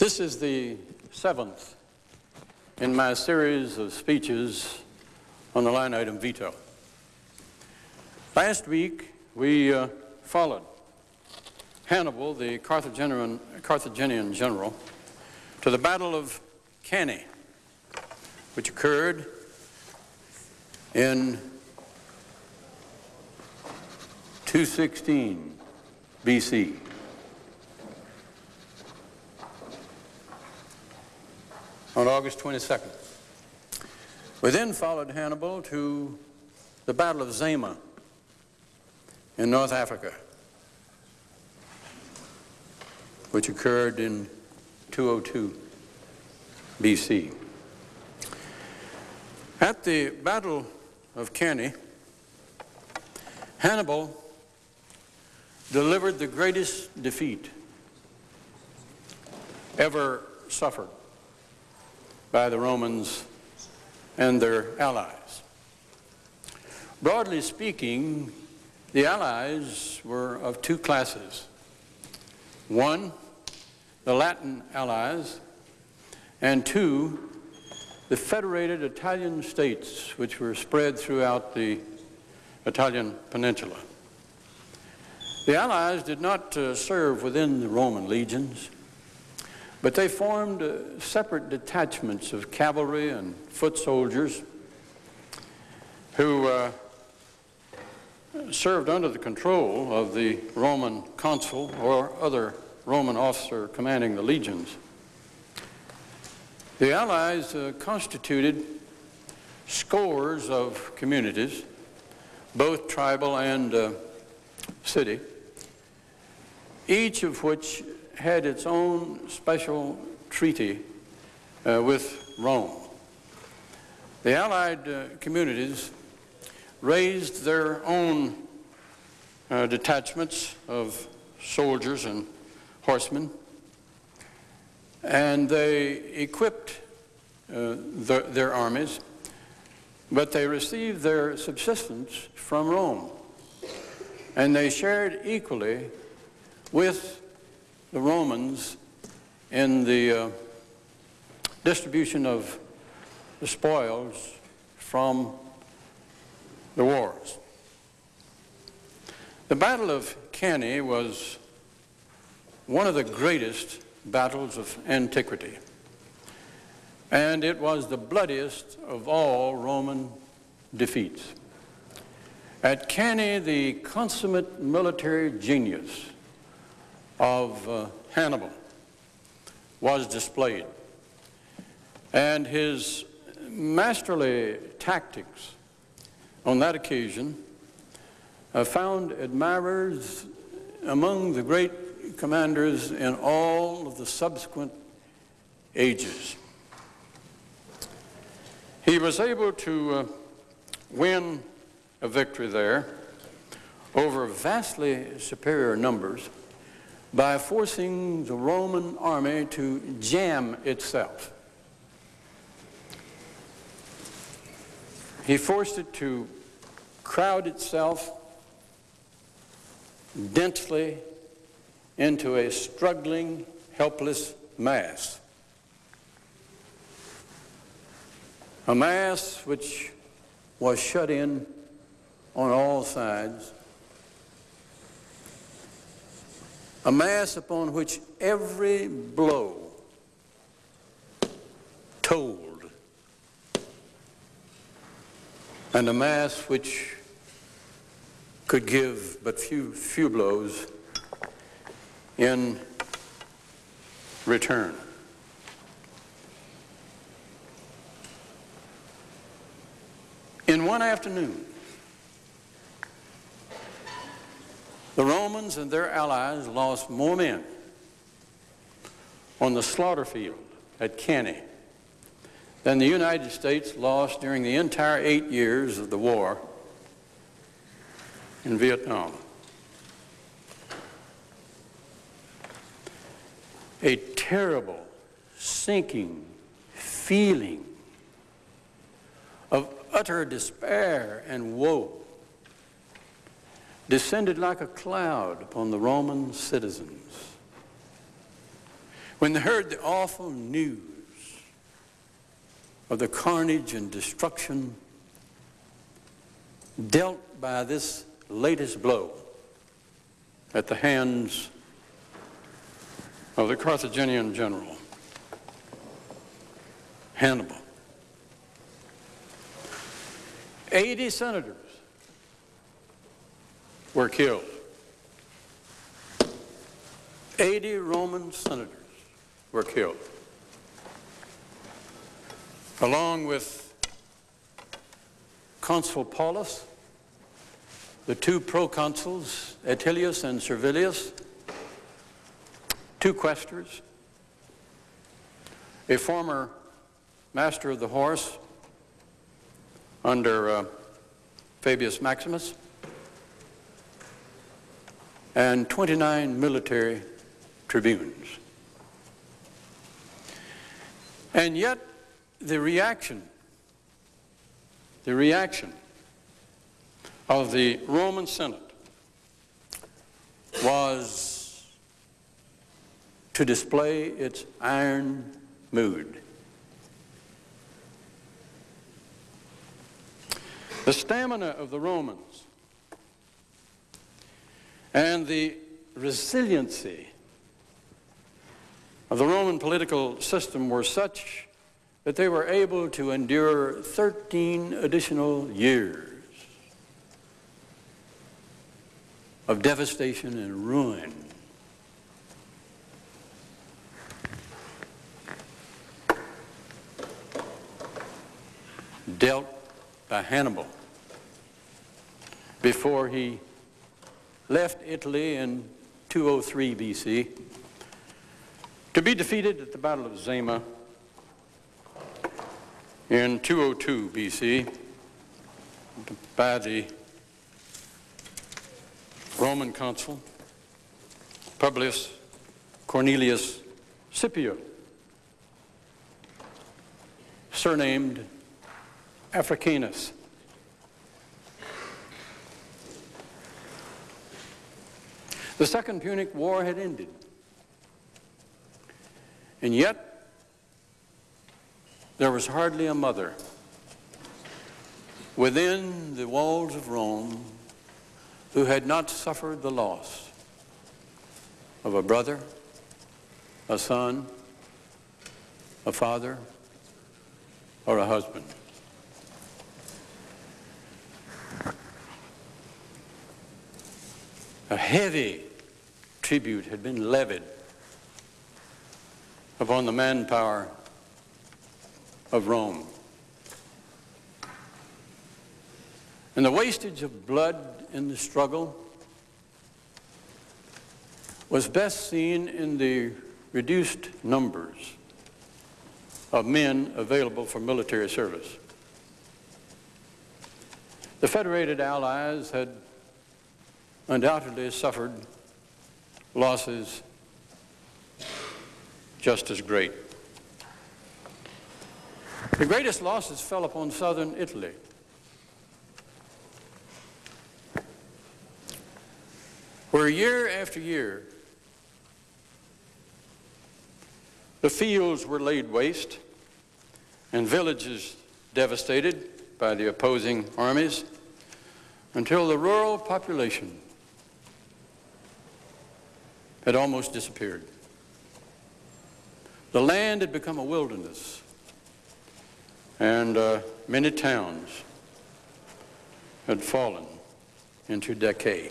This is the seventh in my series of speeches on the line item veto. Last week, we uh, followed Hannibal, the Carthaginian, Carthaginian general, to the Battle of Cannae, which occurred in 216 BC. On August 22nd. We then followed Hannibal to the Battle of Zama in North Africa, which occurred in 202 BC. At the Battle of Cannae, Hannibal delivered the greatest defeat ever suffered by the Romans and their allies. Broadly speaking, the allies were of two classes. One, the Latin allies, and two, the federated Italian states which were spread throughout the Italian peninsula. The Allies did not uh, serve within the Roman legions, but they formed uh, separate detachments of cavalry and foot soldiers who uh, served under the control of the Roman consul or other Roman officer commanding the legions. The Allies uh, constituted scores of communities, both tribal and uh, city, each of which had its own special treaty uh, with Rome. The Allied uh, communities raised their own uh, detachments of soldiers and horsemen, and they equipped uh, the, their armies, but they received their subsistence from Rome. And they shared equally with the Romans in the uh, distribution of the spoils from the wars. The Battle of Cannae was one of the greatest battles of antiquity, and it was the bloodiest of all Roman defeats. At Cannae, the consummate military genius of uh, Hannibal was displayed. And his masterly tactics on that occasion uh, found admirers among the great commanders in all of the subsequent ages. He was able to uh, win a victory there over vastly superior numbers by forcing the Roman army to jam itself. He forced it to crowd itself densely into a struggling, helpless mass. A mass which was shut in on all sides a mass upon which every blow told, and a mass which could give but few, few blows in return. In one afternoon, The Romans and their allies lost more men on the slaughter field at Cannae than the United States lost during the entire eight years of the war in Vietnam. A terrible, sinking feeling of utter despair and woe descended like a cloud upon the Roman citizens. when they heard the awful news of the carnage and destruction dealt by this latest blow at the hands of the Carthaginian general, Hannibal. 80 senators were killed. 80 Roman senators were killed, along with Consul Paulus, the two proconsuls, Atilius and Servilius, two quaestors, a former master of the horse under uh, Fabius Maximus, and 29 military tribunes. And yet, the reaction, the reaction of the Roman Senate was to display its iron mood. The stamina of the Romans and the resiliency of the Roman political system were such that they were able to endure 13 additional years of devastation and ruin. dealt by Hannibal before he left Italy in 203 BC to be defeated at the Battle of Zama in 202 BC by the Roman consul Publius Cornelius Scipio, surnamed Africanus. The Second Punic War had ended. And yet, there was hardly a mother within the walls of Rome who had not suffered the loss of a brother, a son, a father, or a husband. A heavy tribute had been levied upon the manpower of Rome. And the wastage of blood in the struggle was best seen in the reduced numbers of men available for military service. The Federated Allies had undoubtedly suffered losses just as great. The greatest losses fell upon southern Italy. Where year after year, the fields were laid waste and villages devastated by the opposing armies until the rural population had almost disappeared. The land had become a wilderness, and uh, many towns had fallen into decay.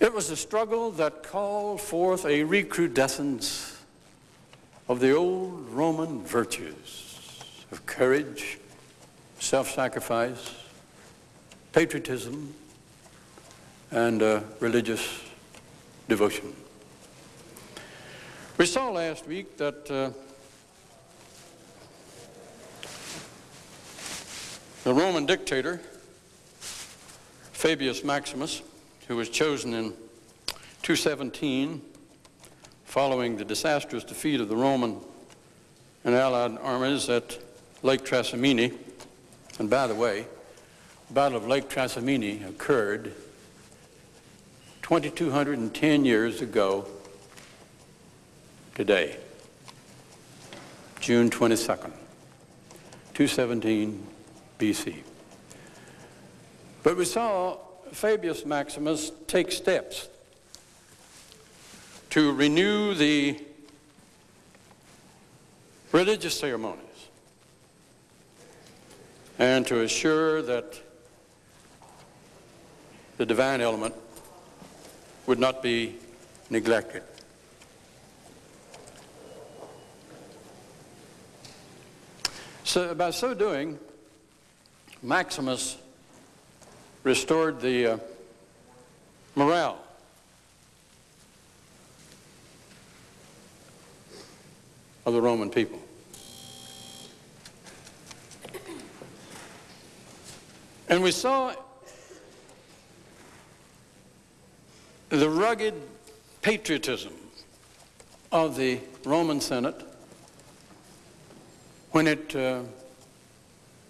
It was a struggle that called forth a recrudescence of the old Roman virtues of courage, self-sacrifice, patriotism, and uh, religious devotion. We saw last week that uh, the Roman dictator, Fabius Maximus, who was chosen in 217 following the disastrous defeat of the Roman and Allied armies at Lake Trasimene, and by the way, Battle of Lake Trasimene occurred 2,210 years ago today, June 22nd, 217 BC. But we saw Fabius Maximus take steps to renew the religious ceremonies and to assure that the divine element would not be neglected. So by so doing, Maximus restored the uh, morale of the Roman people. And we saw the rugged patriotism of the Roman Senate when it uh,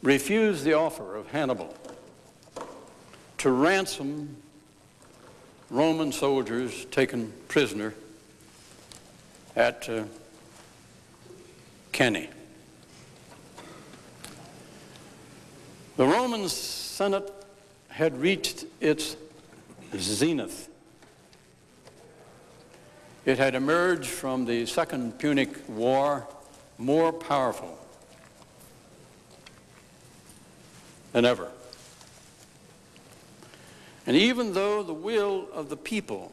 refused the offer of Hannibal to ransom Roman soldiers taken prisoner at uh, Cannae. The Roman Senate had reached its zenith. It had emerged from the Second Punic War more powerful than ever. And even though the will of the people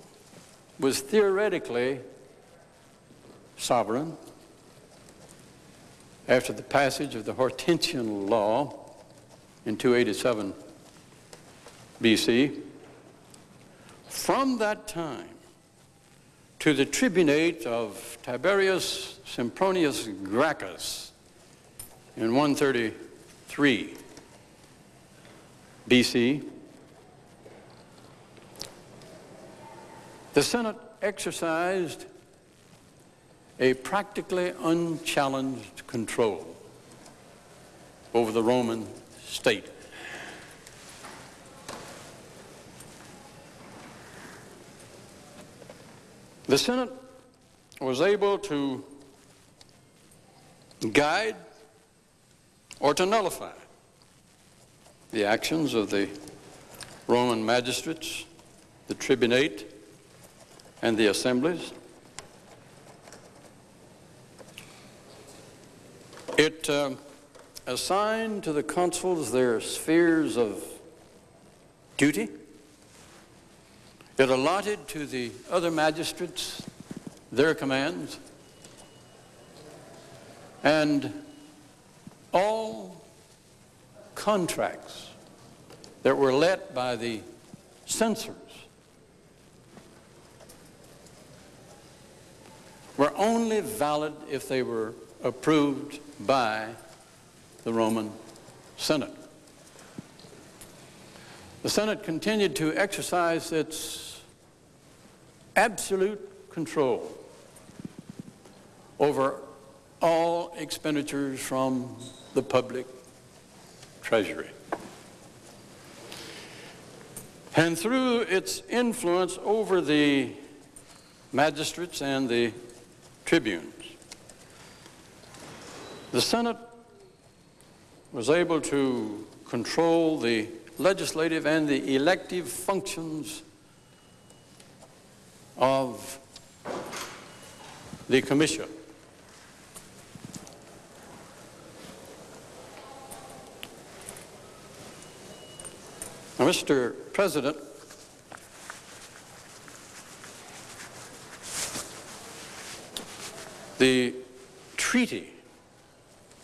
was theoretically sovereign, after the passage of the Hortensian Law in 287 BC, from that time to the tribunate of Tiberius Sempronius Gracchus in 133 BC, the Senate exercised a practically unchallenged control over the Roman state. The Senate was able to guide or to nullify the actions of the Roman magistrates, the tribunate, and the assemblies. It uh, assigned to the consuls their spheres of duty. It allotted to the other magistrates their commands. And all contracts that were let by the censors were only valid if they were approved by the Roman Senate. The Senate continued to exercise its absolute control over all expenditures from the public treasury. And through its influence over the magistrates and the tribunes, the Senate was able to control the legislative and the elective functions of the Commission. Now, Mr. President, the treaty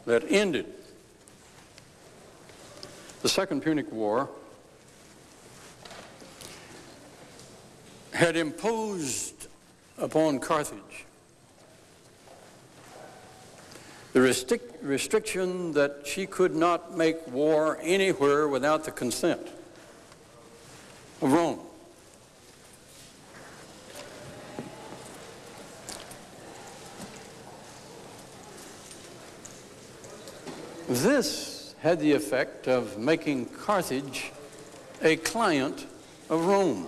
that ended the Second Punic War had imposed upon Carthage the restriction that she could not make war anywhere without the consent of Rome. This had the effect of making Carthage a client of Rome.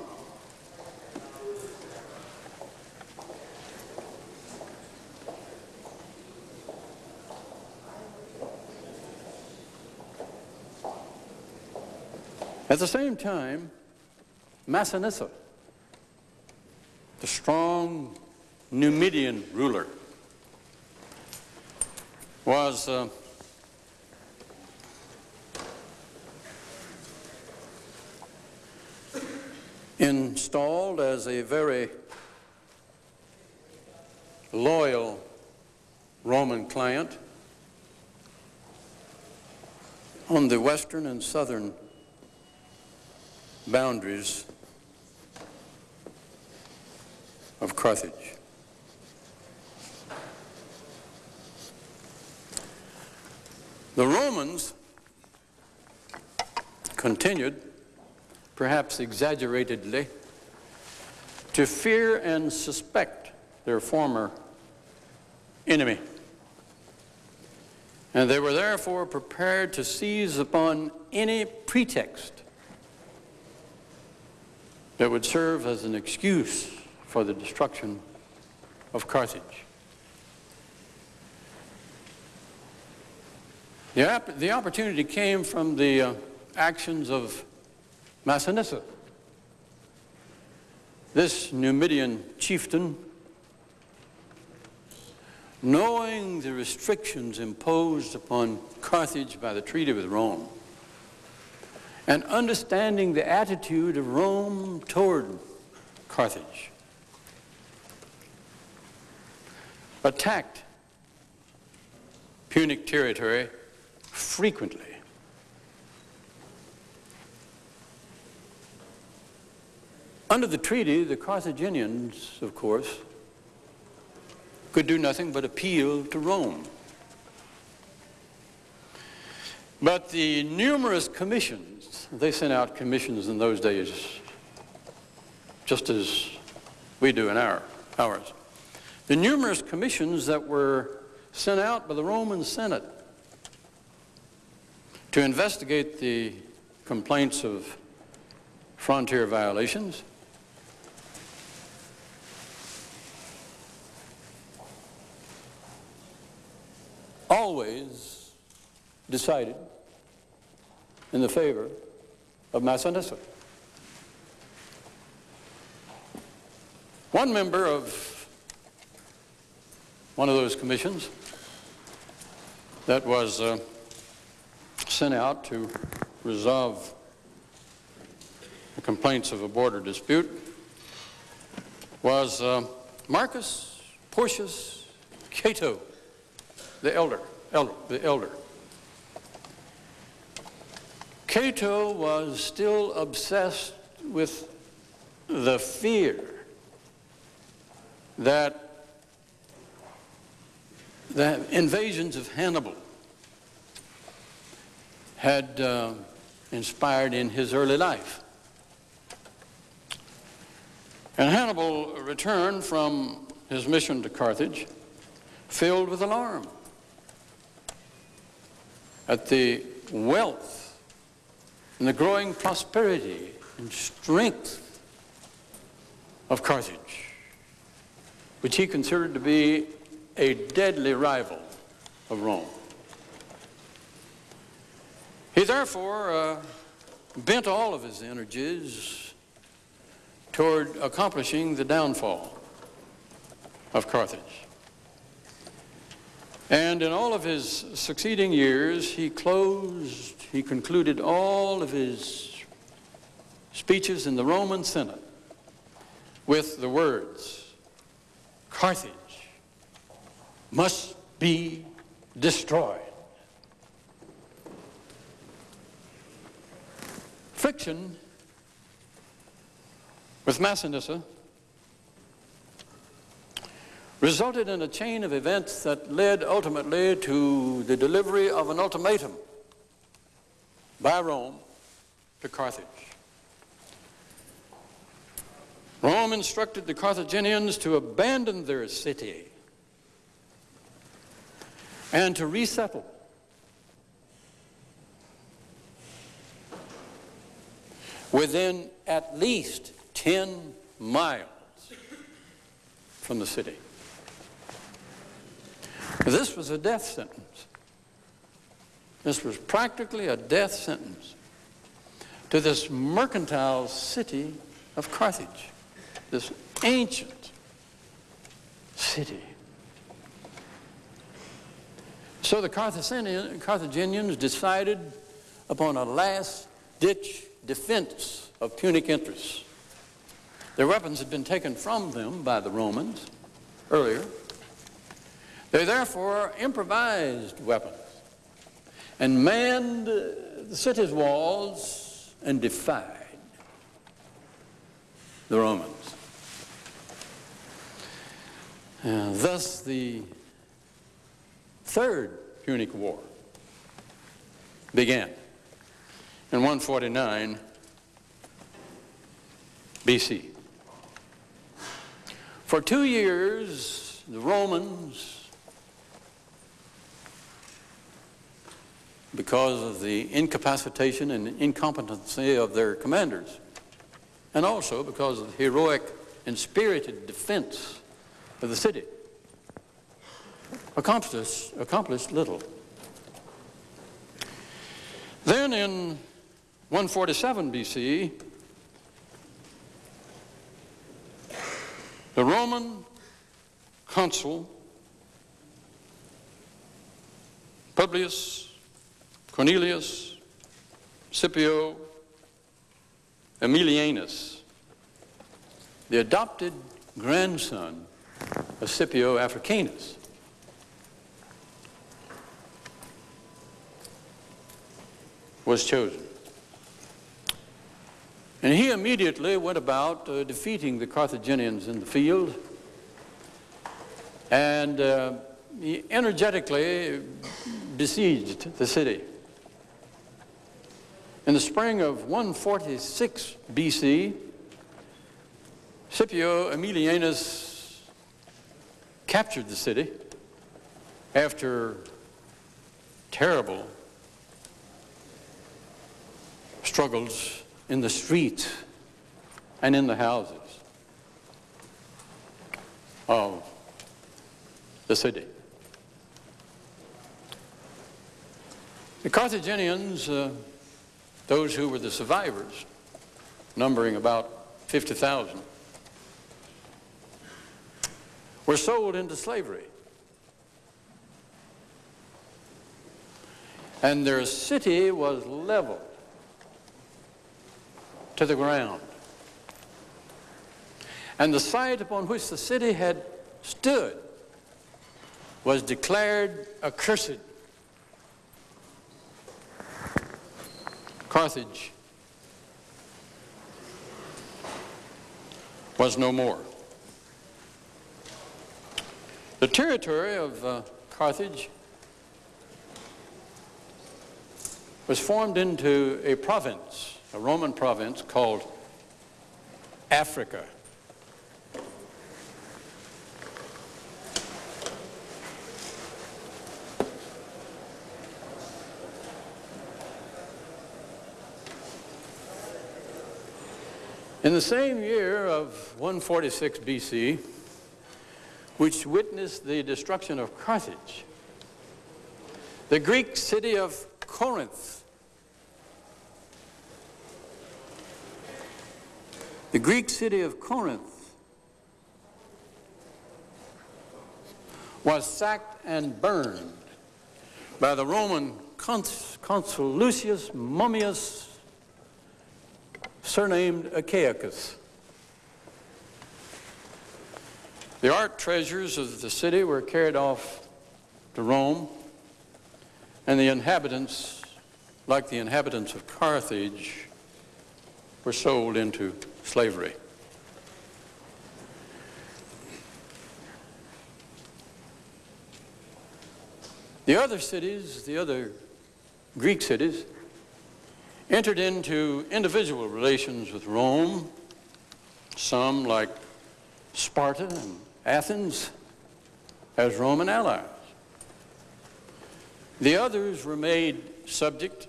At the same time, Massinissa, the strong Numidian ruler, was uh, installed as a very loyal Roman client on the western and southern boundaries of Carthage. The Romans continued, perhaps exaggeratedly, to fear and suspect their former enemy. And they were therefore prepared to seize upon any pretext that would serve as an excuse for the destruction of Carthage. The, the opportunity came from the uh, actions of Massinissa. This Numidian chieftain knowing the restrictions imposed upon Carthage by the treaty with Rome, and understanding the attitude of Rome toward Carthage, attacked Punic territory frequently. Under the treaty, the Carthaginians, of course, could do nothing but appeal to Rome. But the numerous commissions, they sent out commissions in those days just as we do in our, ours. The numerous commissions that were sent out by the Roman Senate to investigate the complaints of frontier violations always decided in the favor of Massinissa. One member of one of those commissions that was uh, sent out to resolve the complaints of a border dispute was uh, Marcus Porcius Cato the elder, elder, the elder. Cato was still obsessed with the fear that the invasions of Hannibal had uh, inspired in his early life. And Hannibal returned from his mission to Carthage filled with alarm at the wealth and the growing prosperity and strength of Carthage, which he considered to be a deadly rival of Rome. He therefore uh, bent all of his energies toward accomplishing the downfall of Carthage. And in all of his succeeding years, he closed, he concluded all of his speeches in the Roman Senate with the words, Carthage must be destroyed. Friction with Massinissa resulted in a chain of events that led ultimately to the delivery of an ultimatum by Rome to Carthage. Rome instructed the Carthaginians to abandon their city and to resettle. within at least 10 miles from the city. This was a death sentence. This was practically a death sentence. to this mercantile city of Carthage, this ancient city. So the Carthaginians decided upon a last-ditch defense of Punic interests. Their weapons had been taken from them by the Romans earlier. They therefore improvised weapons and manned uh, the city's walls and defied the Romans. And thus the Third Punic War began in 149 BC. For two years, the Romans, because of the incapacitation and incompetency of their commanders, and also because of the heroic and spirited defense of the city, accomplished, accomplished little. Then in 147 BC, the Roman consul Publius Cornelius Scipio Aemilianus, the adopted grandson of Scipio Africanus, was chosen. And he immediately went about uh, defeating the Carthaginians in the field. And uh, he energetically besieged the city. In the spring of 146 BC, Scipio Aemilianus captured the city after terrible struggles in the streets and in the houses of the city. The Carthaginians, uh, those who were the survivors, numbering about 50,000, were sold into slavery. And their city was leveled to the ground. And the site upon which the city had stood was declared accursed. Carthage was no more. The territory of uh, Carthage was formed into a province a Roman province called Africa. In the same year of 146 BC, which witnessed the destruction of Carthage, the Greek city of Corinth The Greek city of Corinth was sacked and burned by the Roman consul Lucius Mummius, surnamed Achaicus. The art treasures of the city were carried off to Rome, and the inhabitants, like the inhabitants of Carthage, were sold into slavery. The other cities, the other Greek cities, entered into individual relations with Rome, some like Sparta and Athens as Roman allies. The others were made subject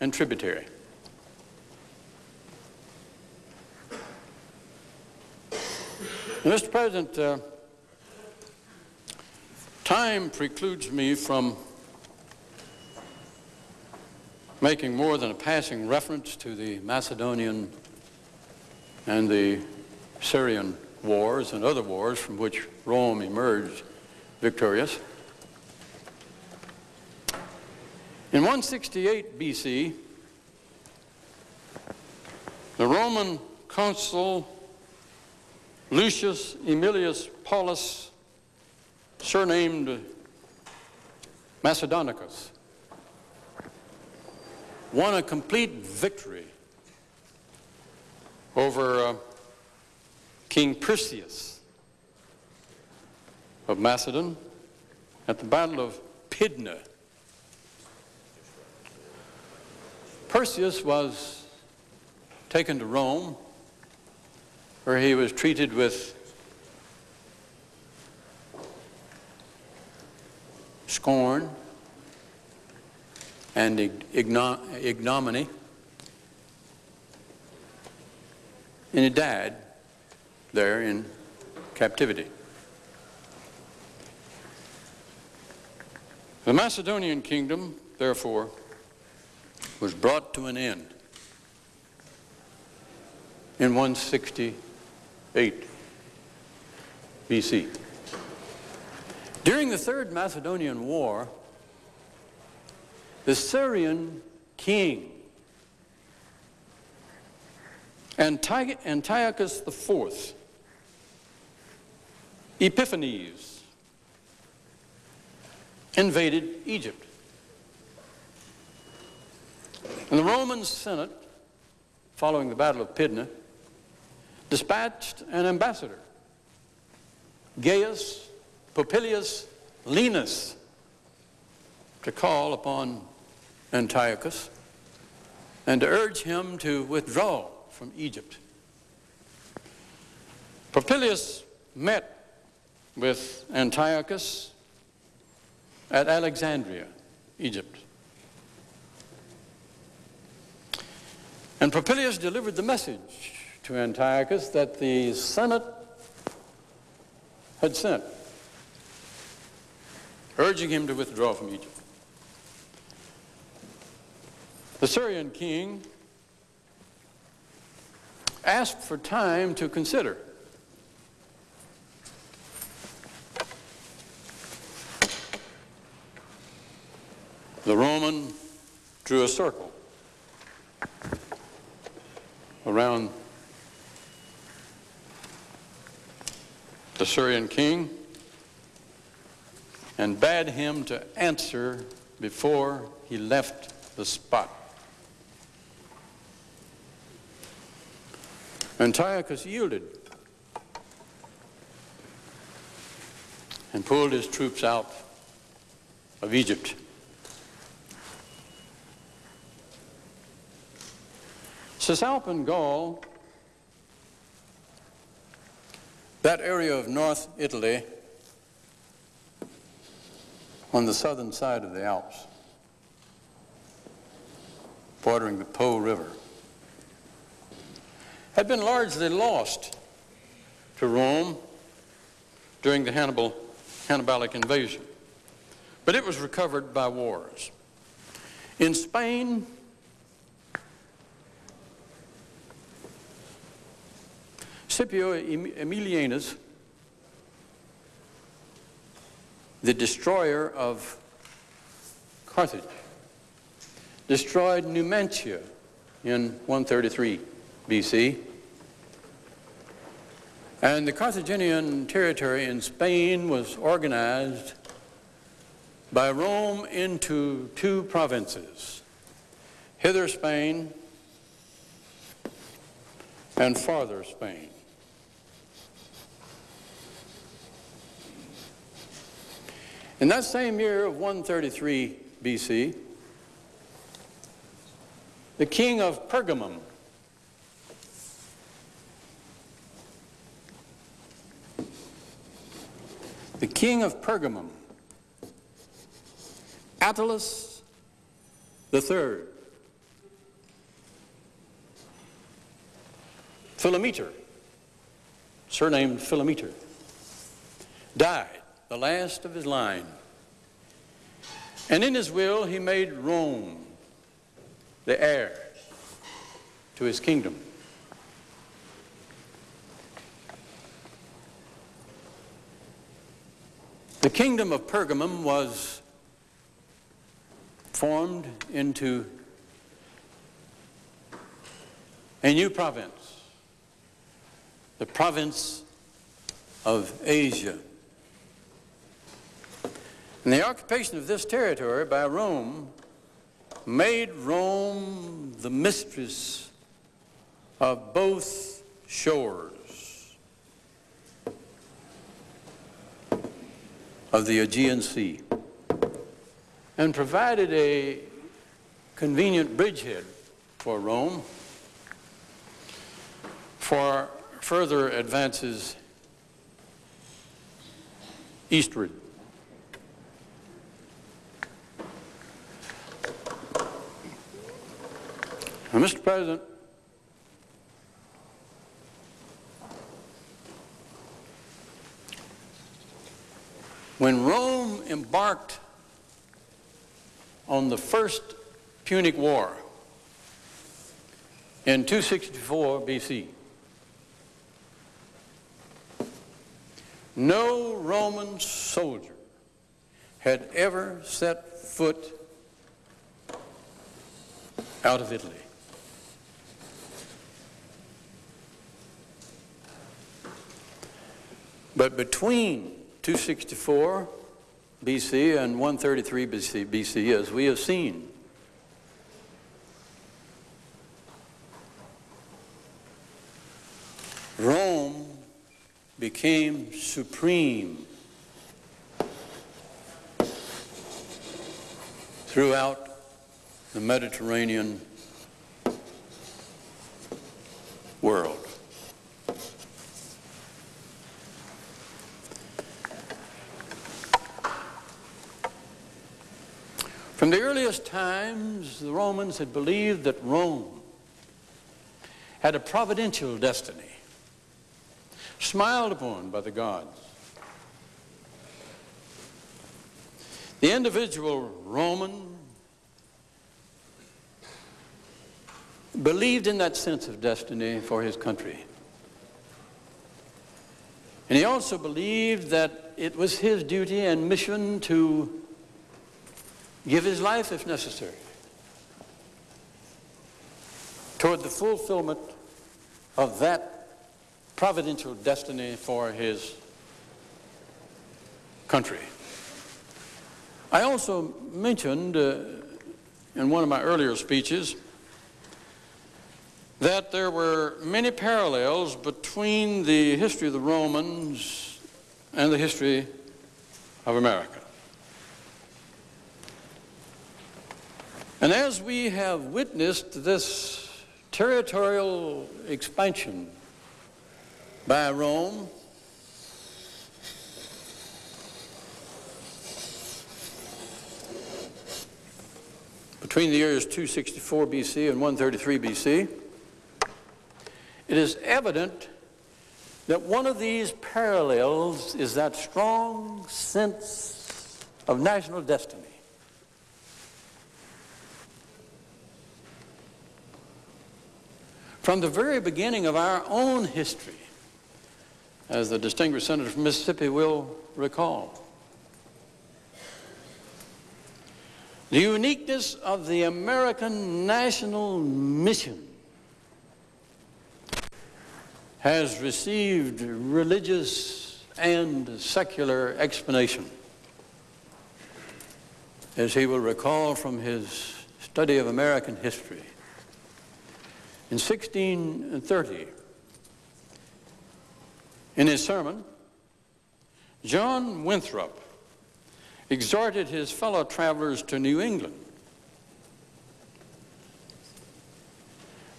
and tributary. Mr. President, uh, time precludes me from making more than a passing reference to the Macedonian and the Syrian wars and other wars from which Rome emerged victorious. In 168 BC, the Roman consul Lucius Aemilius Paulus, surnamed Macedonicus, won a complete victory over uh, King Perseus of Macedon at the Battle of Pydna. Perseus was taken to Rome where he was treated with scorn and ignominy. And he died there in captivity. The Macedonian kingdom, therefore, was brought to an end in 168 BC. During the Third Macedonian War, the Syrian king Antiochus IV Epiphanes invaded Egypt. And the Roman Senate, following the Battle of Pydna, dispatched an ambassador, Gaius Popilius Laenas, to call upon Antiochus and to urge him to withdraw from Egypt. Popilius met with Antiochus at Alexandria, Egypt. And Popilius delivered the message to Antiochus that the Senate had sent, urging him to withdraw from Egypt. The Syrian king asked for time to consider. The Roman drew a circle around the Syrian king and bade him to answer before he left the spot. Antiochus yielded and pulled his troops out of Egypt. Cisalpine Gaul, that area of North Italy on the southern side of the Alps, bordering the Po River, had been largely lost to Rome during the Hannibal, Hannibalic invasion, but it was recovered by wars. In Spain, Scipio Aemilianus, the destroyer of Carthage, destroyed Numantia in 133 BC. And the Carthaginian territory in Spain was organized by Rome into two provinces, hither Spain and farther Spain. In that same year of 133 BC, the king of Pergamum, the king of Pergamum, Attalus III, Philometor, surnamed Philometor, died the last of his line. And in his will, he made Rome the heir to his kingdom. The kingdom of Pergamum was formed into a new province, the province of Asia. And the occupation of this territory by Rome made Rome the mistress of both shores of the Aegean Sea and provided a convenient bridgehead for Rome for further advances eastward. Now, Mr. President, when Rome embarked on the first Punic War in 264 BC, no Roman soldier had ever set foot out of Italy. But between 264 BC and 133 BC, BC, as we have seen, Rome became supreme throughout the Mediterranean world. From the earliest times, the Romans had believed that Rome had a providential destiny, smiled upon by the gods. The individual Roman believed in that sense of destiny for his country. And he also believed that it was his duty and mission to give his life if necessary toward the fulfillment of that providential destiny for his country. I also mentioned uh, in one of my earlier speeches that there were many parallels between the history of the Romans and the history of America. And as we have witnessed this territorial expansion by Rome, between the years 264 BC and 133 BC, it is evident that one of these parallels is that strong sense of national destiny. From the very beginning of our own history, as the distinguished senator from Mississippi will recall, the uniqueness of the American national mission has received religious and secular explanation. As he will recall from his study of American history. In 1630, in his sermon, John Winthrop exhorted his fellow travelers to New England.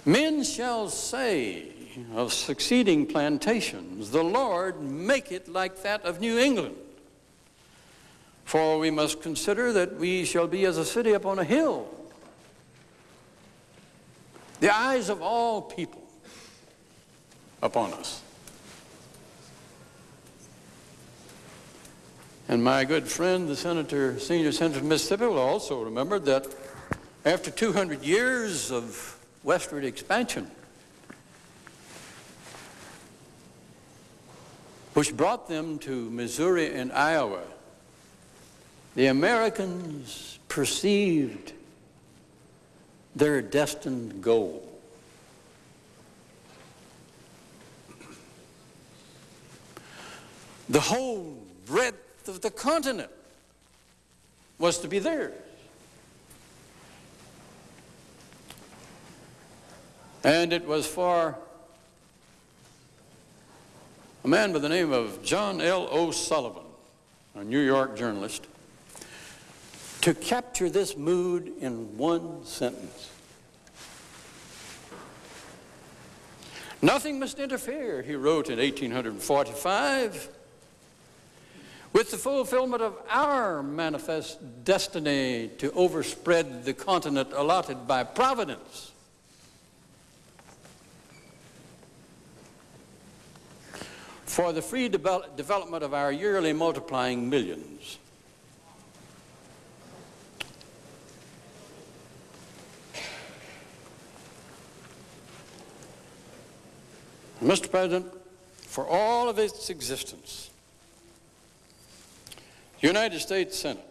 Men shall say of succeeding plantations, the Lord make it like that of New England. For we must consider that we shall be as a city upon a hill the eyes of all people upon us. And my good friend, the senator, senior senator from Mississippi, will also remember that after 200 years of westward expansion, which brought them to Missouri and Iowa, the Americans perceived their destined goal. The whole breadth of the continent was to be theirs. And it was for a man by the name of John L. O'Sullivan, a New York journalist, to capture this mood in one sentence. Nothing must interfere, he wrote in 1845, with the fulfillment of our manifest destiny to overspread the continent allotted by Providence. for the free develop development of our yearly multiplying millions. Mr. President, for all of its existence, the United States Senate,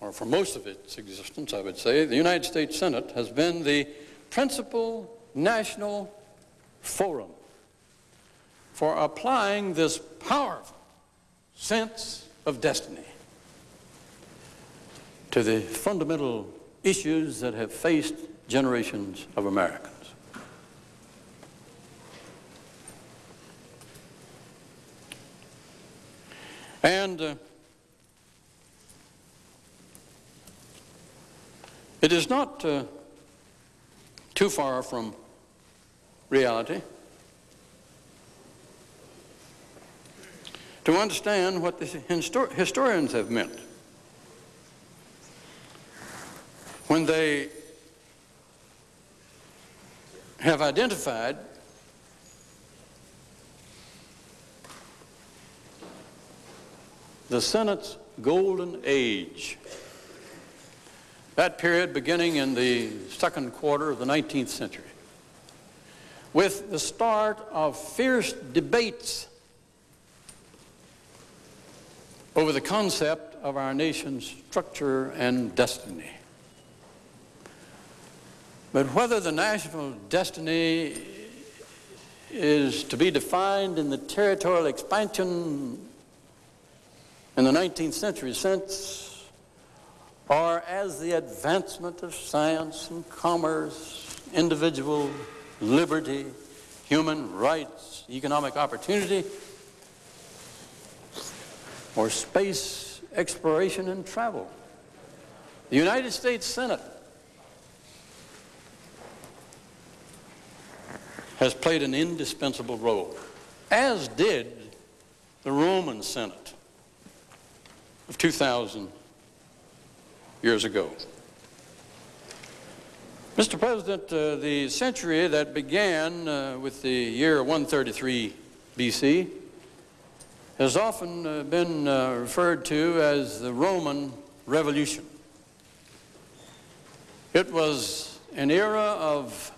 or for most of its existence, I would say, the United States Senate has been the principal national forum for applying this powerful sense of destiny to the fundamental issues that have faced generations of Americans. And uh, it is not uh, too far from reality to understand what the histor historians have meant when they have identified the Senate's golden age. That period beginning in the second quarter of the 19th century, with the start of fierce debates over the concept of our nation's structure and destiny. But whether the national destiny is to be defined in the territorial expansion in the 19th century since or as the advancement of science and commerce, individual liberty, human rights, economic opportunity, or space exploration and travel. The United States Senate has played an indispensable role, as did the Roman Senate of 2,000 years ago. Mr. President, uh, the century that began uh, with the year 133 BC has often uh, been uh, referred to as the Roman Revolution. It was an era of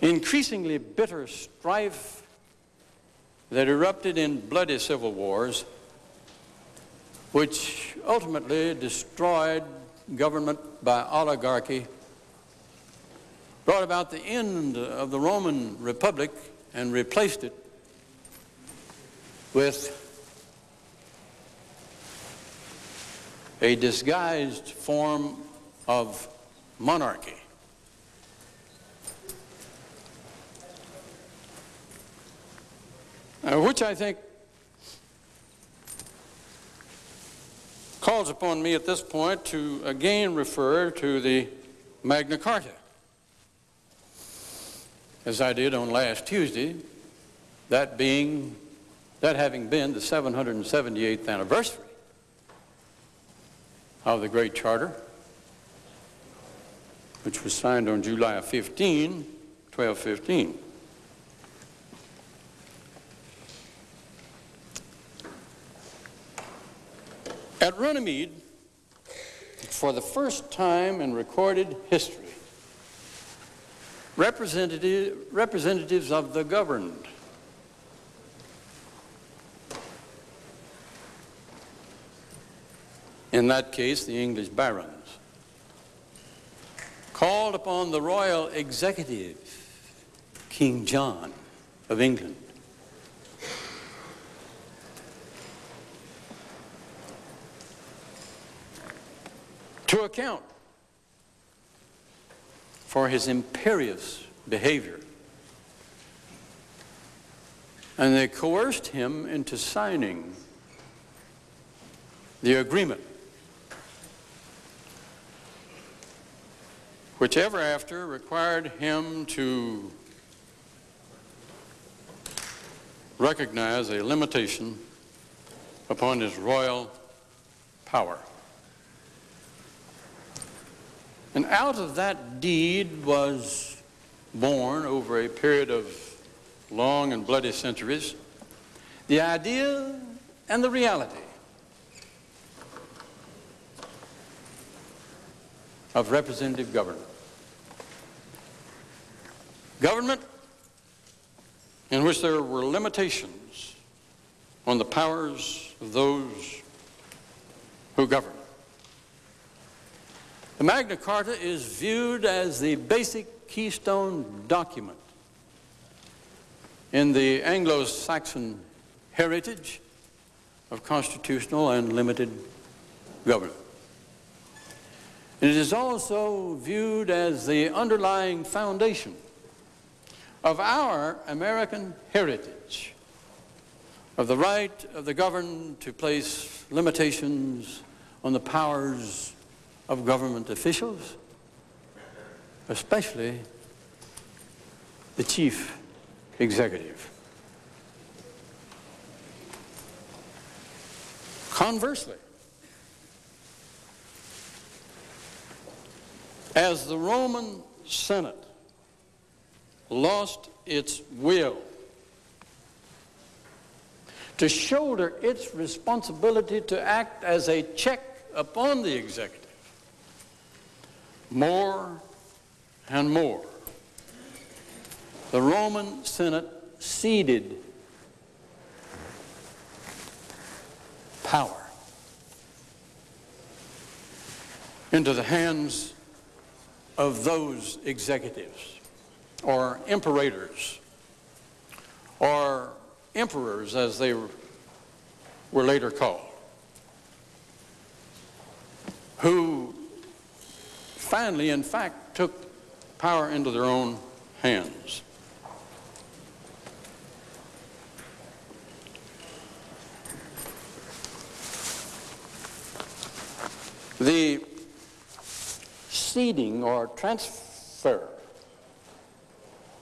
increasingly bitter strife that erupted in bloody civil wars, which ultimately destroyed government by oligarchy, brought about the end of the Roman Republic and replaced it with a disguised form of monarchy. Uh, which I think calls upon me at this point to again refer to the Magna Carta, as I did on last Tuesday, that being that having been the 778th anniversary of the Great Charter, which was signed on July 15, 1215. At Runnymede, for the first time in recorded history, representative, representatives of the governed. In that case the English barons, called upon the royal executive, King John of England, to account for his imperious behavior. And they coerced him into signing the agreement which ever after required him to recognize a limitation upon his royal power. And out of that deed was born over a period of long and bloody centuries the idea and the reality of representative government. Government in which there were limitations on the powers of those who govern. The Magna Carta is viewed as the basic keystone document in the Anglo-Saxon heritage of constitutional and limited government. It is also viewed as the underlying foundation of our American heritage, of the right of the governed to place limitations on the powers of government officials, especially the chief executive. Conversely, as the Roman Senate lost its will to shoulder its responsibility to act as a check upon the executive more and more. The Roman Senate ceded power into the hands of those executives or imperators or emperors as they were later called who finally, in fact, took power into their own hands. The ceding or transfer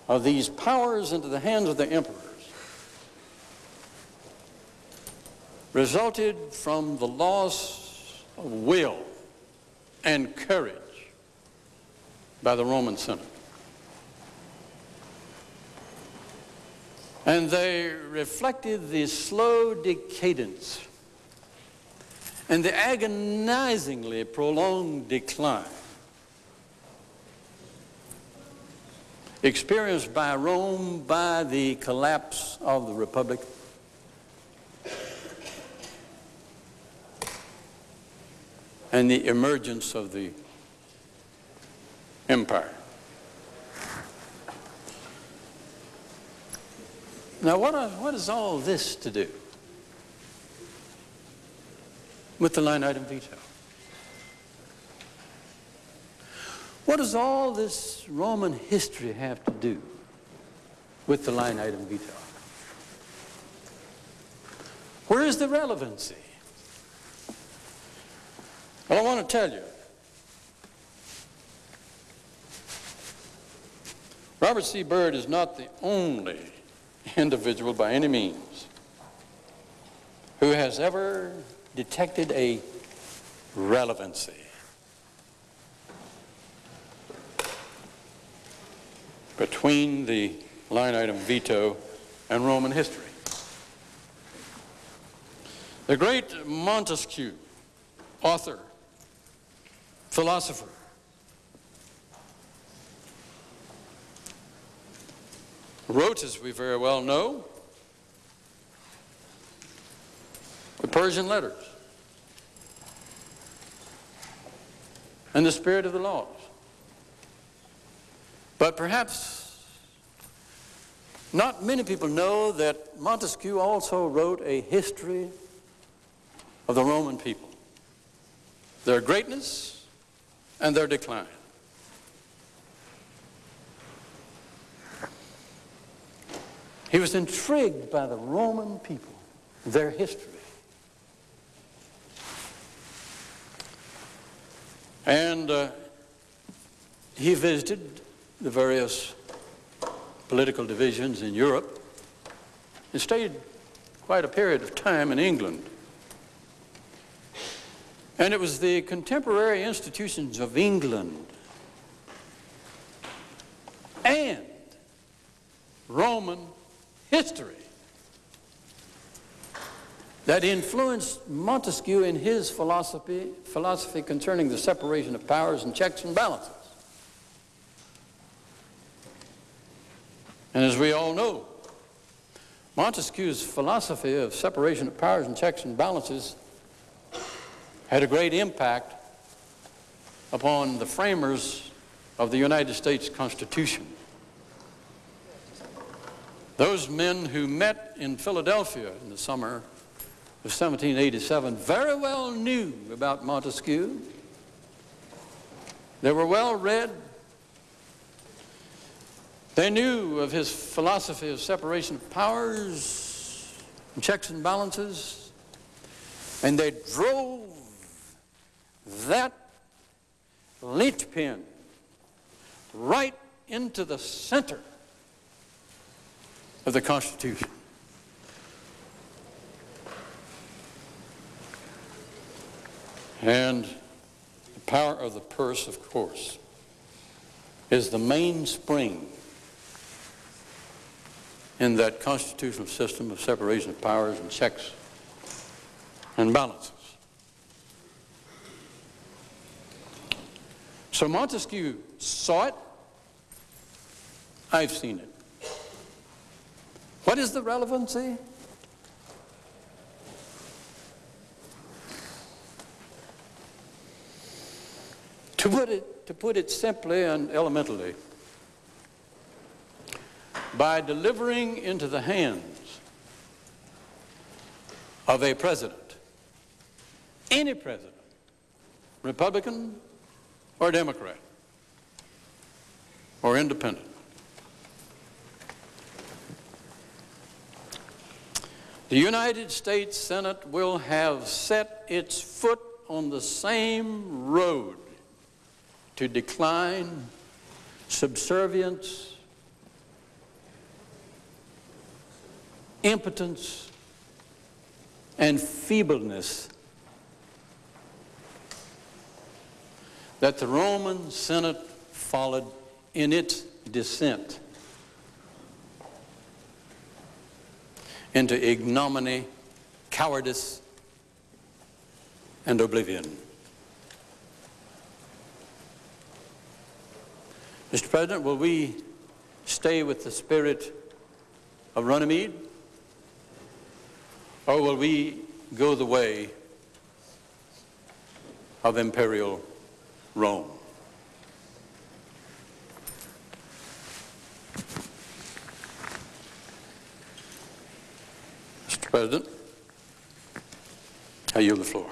of these powers into the hands of the emperors resulted from the loss of will and courage by the Roman Senate. And they reflected the slow decadence and the agonizingly prolonged decline experienced by Rome by the collapse of the Republic and the emergence of the empire. Now, what, are, what is all this to do with the line item veto? What does all this Roman history have to do with the line item veto? Where is the relevancy? Well, I want to tell you Robert C. Byrd is not the only individual by any means who has ever detected a relevancy between the line item veto and Roman history. The great Montesquieu, author philosopher. Wrote, as we very well know, the Persian letters and the spirit of the laws. But perhaps not many people know that Montesquieu also wrote a history of the Roman people, their greatness and their decline. He was intrigued by the Roman people, their history. And uh, he visited the various political divisions in Europe and stayed quite a period of time in England. And it was the contemporary institutions of England and Roman history that influenced Montesquieu in his philosophy, philosophy concerning the separation of powers and checks and balances. And as we all know, Montesquieu's philosophy of separation of powers and checks and balances had a great impact upon the framers of the United States Constitution. Those men who met in Philadelphia in the summer of 1787 very well knew about Montesquieu. They were well read. They knew of his philosophy of separation of powers, and checks and balances, and they drove that linchpin right into the center of the Constitution. And the power of the purse, of course, is the mainspring in that constitutional system of separation of powers and checks and balances. So Montesquieu saw it. I've seen it. What is the relevancy? To put it, to put it simply and elementally, by delivering into the hands of a president, any president, Republican or Democrat or independent, The United States Senate will have set its foot on the same road to decline, subservience, impotence, and feebleness that the Roman Senate followed in its descent into ignominy, cowardice, and oblivion. Mr. President, will we stay with the spirit of Runnymede? Or will we go the way of imperial Rome? President, I yield the floor.